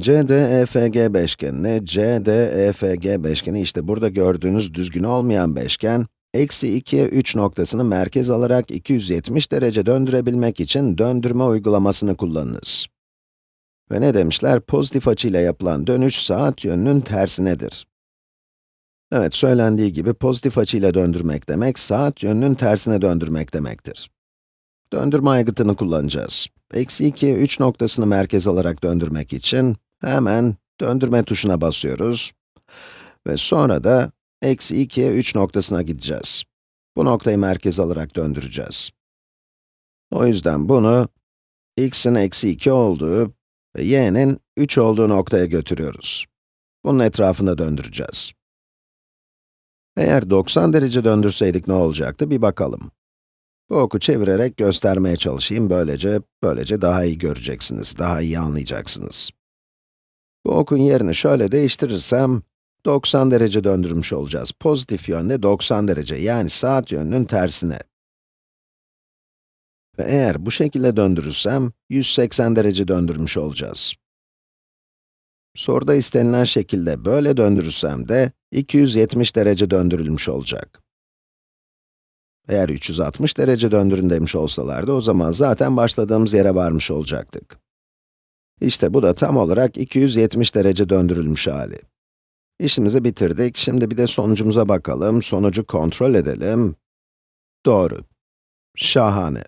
CDEFG beşgenine, CDEFG beşgeni işte burada gördüğünüz düzgün olmayan beşgen, eksi 2'ye 3 noktasını merkez alarak 270 derece döndürebilmek için döndürme uygulamasını kullanınız. Ve ne demişler? Pozitif açıyla yapılan dönüş saat yönünün tersinedir. Evet, söylendiği gibi pozitif açıyla döndürmek demek, saat yönünün tersine döndürmek demektir. Döndürme aygıtını kullanacağız. Eksi 2'ye 3 noktasını merkez alarak döndürmek için hemen döndürme tuşuna basıyoruz. Ve sonra da eksi 2'ye 3 noktasına gideceğiz. Bu noktayı merkez alarak döndüreceğiz. O yüzden bunu x'in eksi 2 olduğu ve y'nin 3 olduğu noktaya götürüyoruz. Bunun etrafında döndüreceğiz. Eğer 90 derece döndürseydik ne olacaktı bir bakalım. Bu oku çevirerek göstermeye çalışayım, böylece, böylece daha iyi göreceksiniz, daha iyi anlayacaksınız. Bu okun yerini şöyle değiştirirsem, 90 derece döndürmüş olacağız. Pozitif yönde 90 derece, yani saat yönünün tersine. Ve eğer bu şekilde döndürürsem, 180 derece döndürmüş olacağız. Soruda istenilen şekilde böyle döndürürsem de, 270 derece döndürülmüş olacak. Eğer 360 derece döndürün demiş olsalardı, o zaman zaten başladığımız yere varmış olacaktık. İşte bu da tam olarak 270 derece döndürülmüş hali. İşimizi bitirdik, şimdi bir de sonucumuza bakalım, sonucu kontrol edelim. Doğru. Şahane.